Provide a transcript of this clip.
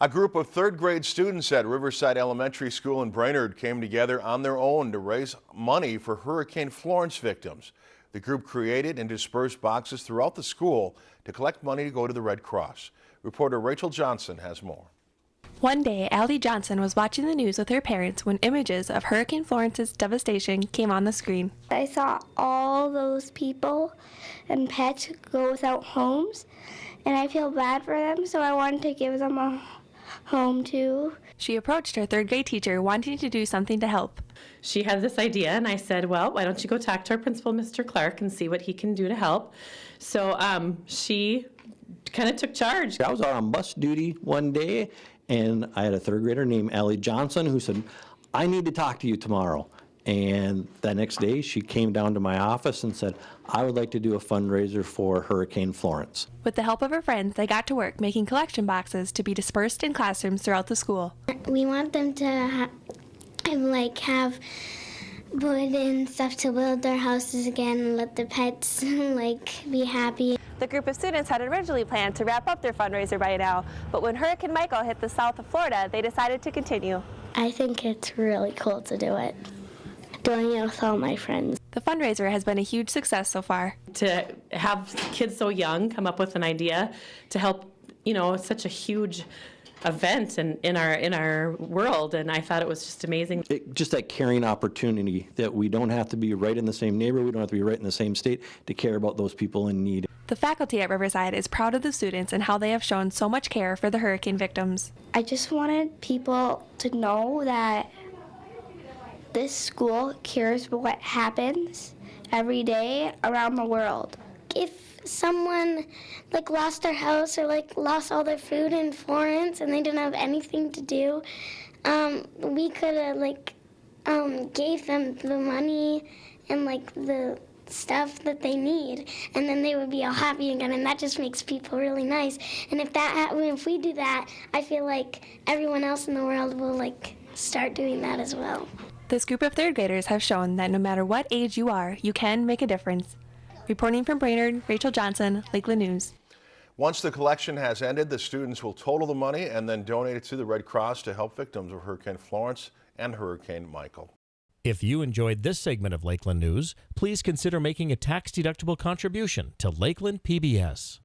A group of third grade students at Riverside Elementary School in Brainerd came together on their own to raise money for Hurricane Florence victims. The group created and dispersed boxes throughout the school to collect money to go to the Red Cross. Reporter Rachel Johnson has more. One day, Allie Johnson was watching the news with her parents when images of Hurricane Florence's devastation came on the screen. I saw all those people and pets go without homes, and I feel bad for them, so I wanted to give them a home too. She approached her third grade teacher wanting to do something to help. She had this idea, and I said, Well, why don't you go talk to our principal, Mr. Clark, and see what he can do to help? So um, she kind of took charge. I was out on bus duty one day, and I had a third grader named Allie Johnson who said, I need to talk to you tomorrow. And that next day, she came down to my office and said, I would like to do a fundraiser for Hurricane Florence. With the help of her friends, they got to work making collection boxes to be dispersed in classrooms throughout the school. We want them to ha- um, like have wood and stuff to build their houses again and let the pets like be happy. The group of students had originally planned to wrap up their fundraiser by now, but when Hurricane Michael hit the south of Florida, they decided to continue. I think it's really cool to do it. Doing it with all my friends. The fundraiser has been a huge success so far. To have kids so young come up with an idea to help, you know, such a huge event in, in our in our world and I thought it was just amazing. It, just that caring opportunity that we don't have to be right in the same neighborhood, we don't have to be right in the same state to care about those people in need. The faculty at Riverside is proud of the students and how they have shown so much care for the hurricane victims. I just wanted people to know that this school cares what happens every day around the world. If someone like lost their house or like lost all their food in Florence and they didn't have anything to do, um, we could have like um, gave them the money and like the stuff that they need and then they would be all happy again and that just makes people really nice and if that if we do that i feel like everyone else in the world will like start doing that as well this group of third graders have shown that no matter what age you are you can make a difference reporting from brainerd rachel johnson lakeland news Once the collection has ended, the students will total the money and then donate it to the Red Cross to help victims of Hurricane Florence and Hurricane Michael. If you enjoyed this segment of Lakeland News, please consider making a tax-deductible contribution to Lakeland PBS.